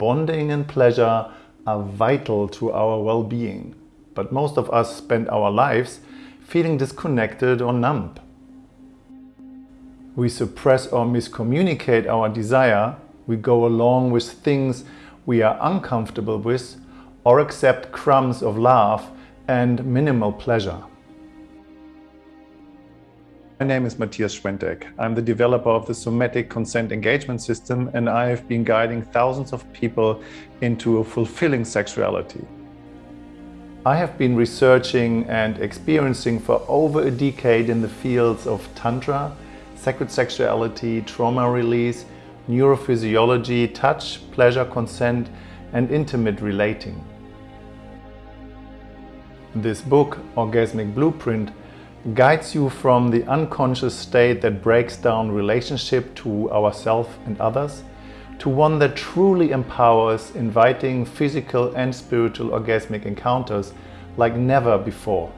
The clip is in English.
bonding and pleasure are vital to our well-being. But most of us spend our lives feeling disconnected or numb. We suppress or miscommunicate our desire, we go along with things we are uncomfortable with or accept crumbs of love and minimal pleasure. My name is Matthias Schwentek. I'm the developer of the Somatic Consent Engagement System and I have been guiding thousands of people into a fulfilling sexuality. I have been researching and experiencing for over a decade in the fields of Tantra, sacred sexuality, trauma release, neurophysiology, touch, pleasure, consent and intimate relating. This book, Orgasmic Blueprint, guides you from the unconscious state that breaks down relationship to ourself and others to one that truly empowers inviting physical and spiritual orgasmic encounters like never before.